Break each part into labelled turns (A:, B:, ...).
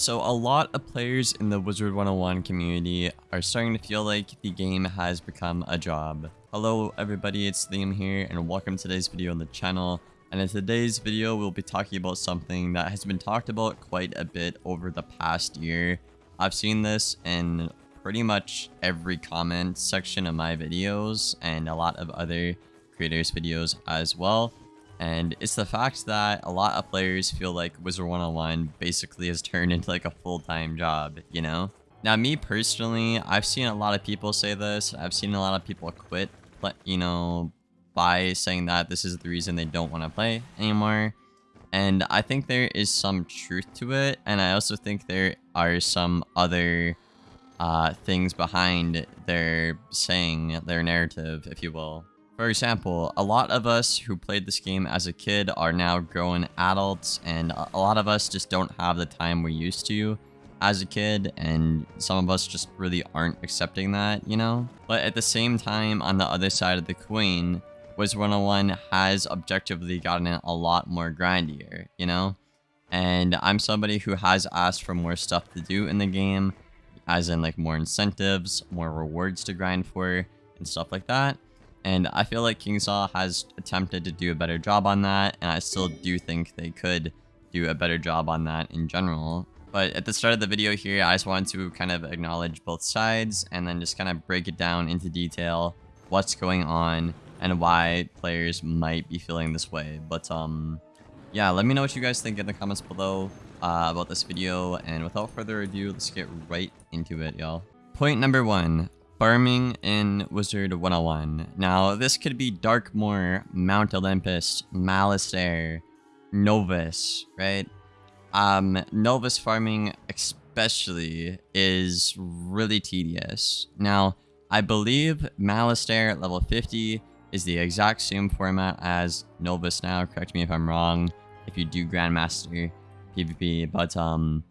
A: So a lot of players in the Wizard 101 community are starting to feel like the game has become a job. Hello everybody, it's Liam here and welcome to today's video on the channel. And in today's video, we'll be talking about something that has been talked about quite a bit over the past year. I've seen this in pretty much every comment section of my videos and a lot of other creators videos as well. And it's the fact that a lot of players feel like Wizard 101 basically has turned into like a full-time job, you know? Now, me personally, I've seen a lot of people say this. I've seen a lot of people quit, you know, by saying that this is the reason they don't want to play anymore. And I think there is some truth to it. And I also think there are some other uh, things behind their saying, their narrative, if you will. For example, a lot of us who played this game as a kid are now grown adults, and a lot of us just don't have the time we used to as a kid, and some of us just really aren't accepting that, you know? But at the same time, on the other side of the coin, Wiz 101 has objectively gotten a lot more grindier, you know? And I'm somebody who has asked for more stuff to do in the game, as in like more incentives, more rewards to grind for, and stuff like that. And I feel like KingsIsle has attempted to do a better job on that, and I still do think they could do a better job on that in general. But at the start of the video here, I just wanted to kind of acknowledge both sides and then just kind of break it down into detail what's going on and why players might be feeling this way. But um, yeah, let me know what you guys think in the comments below uh, about this video. And without further ado, let's get right into it, y'all. Point number one, Farming in Wizard 101. Now, this could be Darkmoor, Mount Olympus, Malistaire, Novus, right? Um, Novus farming especially is really tedious. Now, I believe Malistaire at level 50 is the exact same format as Novus now. Correct me if I'm wrong if you do Grandmaster PvP, but um,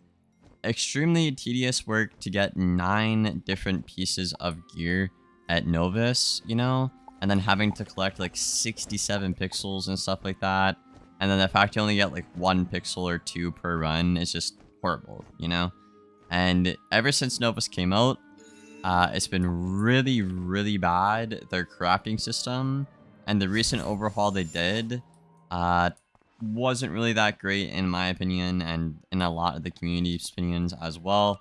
A: extremely tedious work to get nine different pieces of gear at Novus, you know? And then having to collect like 67 pixels and stuff like that. And then the fact you only get like one pixel or two per run is just horrible, you know? And ever since Novus came out, uh, it's been really, really bad, their crafting system. And the recent overhaul they did uh, wasn't really that great in my opinion and in a lot of the community's opinions as well.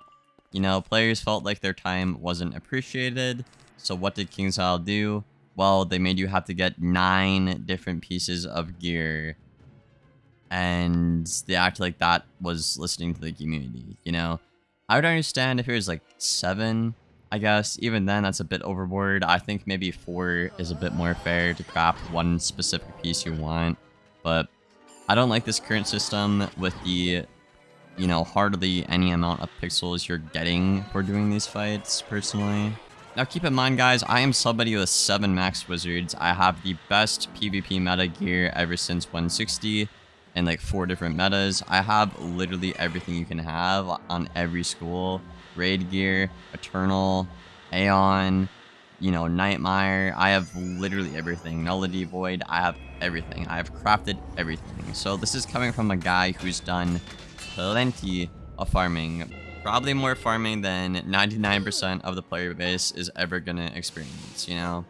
A: You know, players felt like their time wasn't appreciated. So what did KingsIsle do? Well, they made you have to get nine different pieces of gear. And they act like that was listening to the community, you know? I would understand if it was like seven, I guess. Even then, that's a bit overboard. I think maybe four is a bit more fair to craft one specific piece you want. But I don't like this current system with the, you know, hardly any amount of pixels you're getting for doing these fights, personally. Now keep in mind guys, I am somebody with 7 max wizards. I have the best PvP meta gear ever since 160 and like 4 different metas. I have literally everything you can have on every school. Raid gear, Eternal, Aeon, you know, Nightmare. I have literally everything. Nullity Void. I have everything. I have crafted everything. So this is coming from a guy who's done plenty of farming. Probably more farming than 99% of the player base is ever to experience, you know?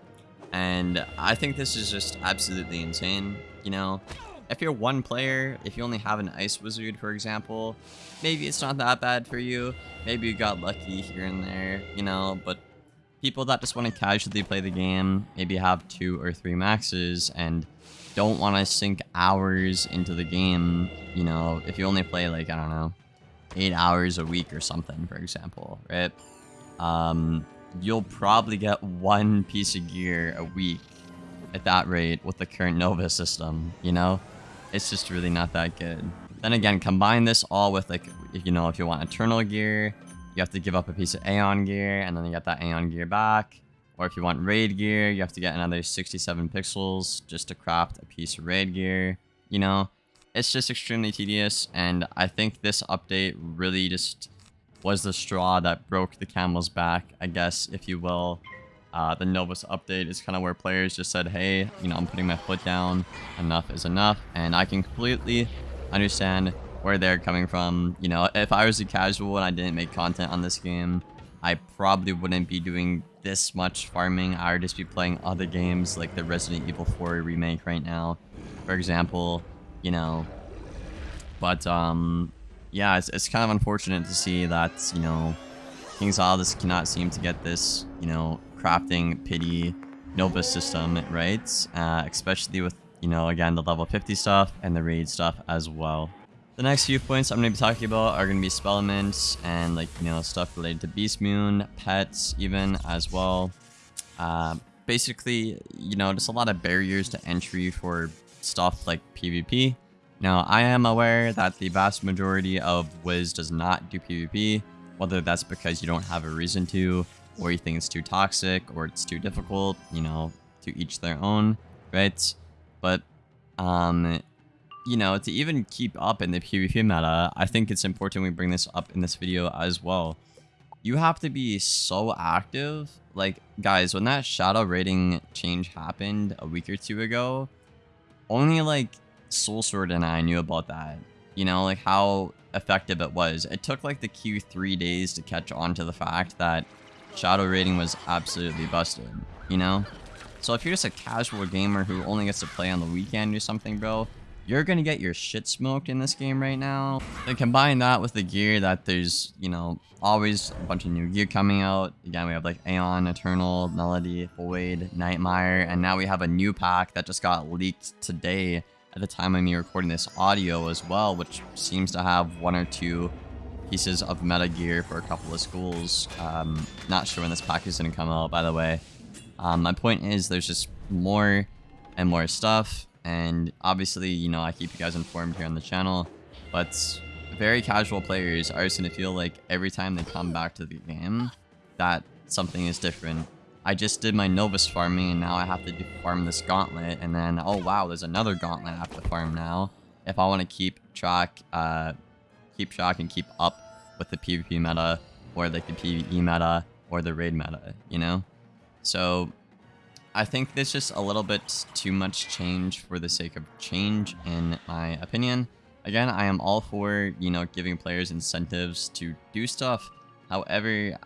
A: And I think this is just absolutely insane, you know? If you're one player, if you only have an Ice Wizard, for example, maybe it's not that bad for you. Maybe you got lucky here and there, you know? But people that just want to casually play the game, maybe have two or three maxes, and don't want to sink hours into the game, you know, if you only play like, I don't know, eight hours a week or something, for example, right? Um, you'll probably get one piece of gear a week at that rate with the current Nova system, you know? It's just really not that good. Then again, combine this all with like, you know, if you want Eternal gear, you have to give up a piece of Aeon gear, and then you get that Aeon gear back. Or if you want Raid gear, you have to get another 67 pixels just to craft a piece of Raid gear. You know, it's just extremely tedious, and I think this update really just was the straw that broke the camel's back, I guess, if you will. Uh, the Novus update is kind of where players just said, hey, you know, I'm putting my foot down, enough is enough, and I can completely understand where they're coming from. You know, if I was a casual and I didn't make content on this game, I probably wouldn't be doing this much farming. I would just be playing other games like the Resident Evil 4 remake right now, for example, you know. But, um, yeah, it's, it's kind of unfortunate to see that, you know, KingsIsle cannot seem to get this, you know, crafting pity Nova system, right? Uh, especially with, you know, again, the level 50 stuff and the raid stuff as well. The next few points I'm going to be talking about are going to be spellements and like, you know, stuff related to Beast Moon, pets even as well. Uh, basically, you know, just a lot of barriers to entry for stuff like PvP. Now, I am aware that the vast majority of Wiz does not do PvP, whether that's because you don't have a reason to, or you think it's too toxic, or it's too difficult, you know, to each their own, right? But, um, you know, to even keep up in the PvP meta, I think it's important we bring this up in this video as well. You have to be so active. Like, guys, when that shadow rating change happened a week or two ago, only like Soul Sword and I knew about that. You know, like how effective it was. It took like the Q three days to catch on to the fact that shadow rating was absolutely busted, you know? So if you're just a casual gamer who only gets to play on the weekend or something, bro, you're gonna get your shit smoked in this game right now. And combine that with the gear that there's, you know, always a bunch of new gear coming out. Again, we have like Aeon, Eternal, Melody, Void, Nightmare, and now we have a new pack that just got leaked today at the time of me recording this audio as well, which seems to have one or two pieces of meta gear for a couple of schools. Um, not sure when this pack is to come out, by the way. Um, my point is there's just more and more stuff. And obviously, you know, I keep you guys informed here on the channel. But very casual players are just going to feel like every time they come back to the game, that something is different. I just did my Novus farming and now I have to farm this gauntlet and then, oh wow, there's another gauntlet I have to farm now. If I want to keep track, uh, keep track and keep up with the PvP meta or like the PvE meta or the raid meta, you know? So I think there's just a little bit too much change for the sake of change in my opinion. Again, I am all for, you know, giving players incentives to do stuff. However,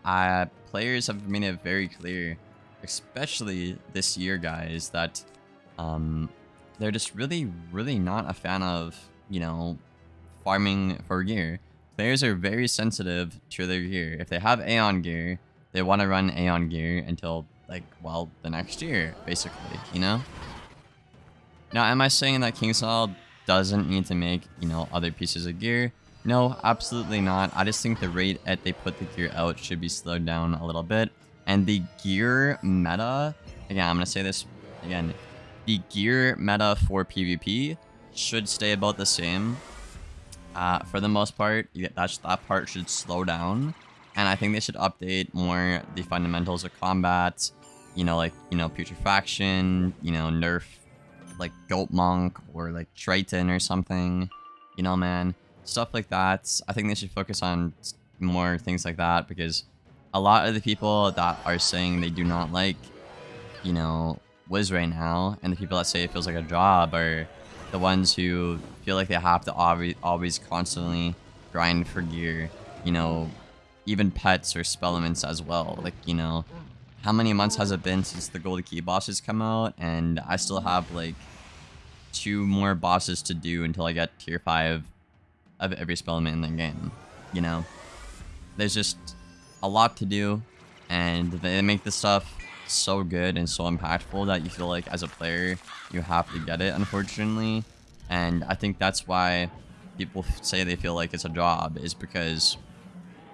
A: players have made it very clear, especially this year, guys, that um, they're just really, really not a fan of, you know, farming for gear. Players are very sensitive to their gear. If they have Aeon gear, they want to run Aeon gear until, like, well, the next year, basically, you know? Now, am I saying that KingsIsle doesn't need to make, you know, other pieces of gear? No, absolutely not. I just think the rate at they put the gear out should be slowed down a little bit. And the gear meta, again, I'm going to say this again, the gear meta for PvP should stay about the same. Uh, for the most part, that's, that part should slow down. And I think they should update more the fundamentals of combat, you know, like, you know, putrefaction, you know, nerf, like Goat Monk or like Triton or something, you know, man stuff like that. I think they should focus on more things like that because a lot of the people that are saying they do not like, you know, Wiz right now, and the people that say it feels like a job are the ones who feel like they have to always, always constantly grind for gear, you know, even pets or spellements as well. Like, you know, how many months has it been since the Gold Key bosses come out? And I still have like two more bosses to do until I get tier 5 of every spellement in the game. You know, there's just a lot to do, and they make this stuff so good and so impactful that you feel like as a player you have to get it. Unfortunately, and I think that's why people say they feel like it's a job is because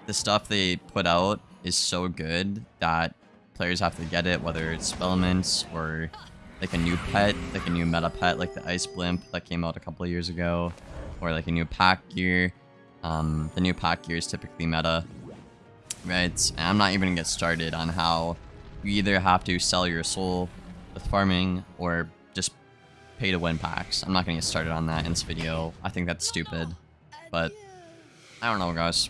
A: the stuff they put out is so good that players have to get it, whether it's spellements or like a new pet, like a new meta pet, like the Ice Blimp that came out a couple of years ago or like a new pack gear. Um, the new pack gear is typically meta, right? And I'm not even gonna get started on how you either have to sell your soul with farming or just pay to win packs. I'm not gonna get started on that in this video. I think that's stupid, but I don't know, guys.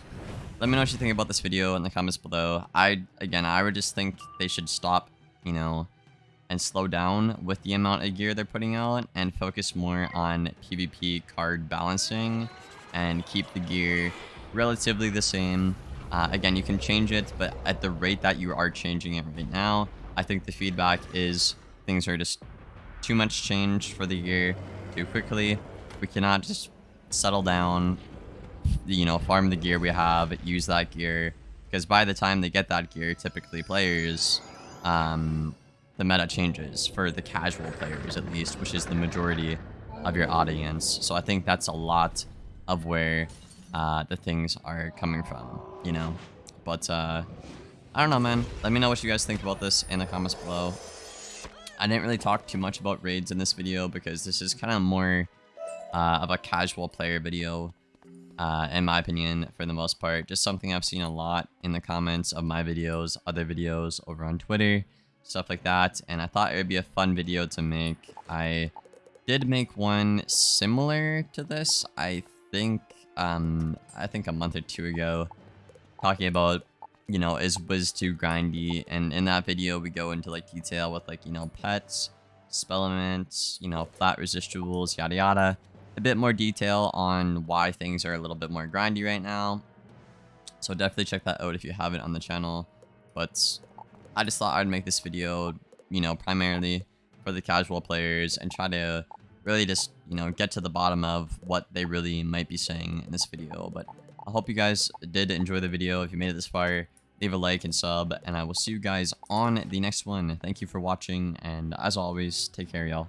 A: Let me know what you think about this video in the comments below. I, again, I would just think they should stop, you know, and slow down with the amount of gear they're putting out and focus more on PvP card balancing and keep the gear relatively the same. Uh, again, you can change it, but at the rate that you are changing it right now, I think the feedback is things are just too much change for the gear too quickly. We cannot just settle down, you know, farm the gear we have, use that gear, because by the time they get that gear, typically players, um, the meta changes for the casual players at least, which is the majority of your audience. So I think that's a lot of where uh, the things are coming from, you know. But uh, I don't know, man. Let me know what you guys think about this in the comments below. I didn't really talk too much about raids in this video because this is kind of more uh, of a casual player video, uh, in my opinion, for the most part. Just something I've seen a lot in the comments of my videos, other videos over on Twitter, stuff like that. And I thought it would be a fun video to make. I did make one similar to this, I think, um, I think a month or two ago, talking about, you know, is Wiz too grindy? And in that video, we go into like detail with like, you know, pets, spellements, you know, flat residuals, yada yada. A bit more detail on why things are a little bit more grindy right now. So definitely check that out if you haven't on the channel. But I just thought I'd make this video, you know, primarily for the casual players and try to really just, you know, get to the bottom of what they really might be saying in this video. But I hope you guys did enjoy the video. If you made it this far, leave a like and sub, and I will see you guys on the next one. Thank you for watching, and as always, take care, y'all.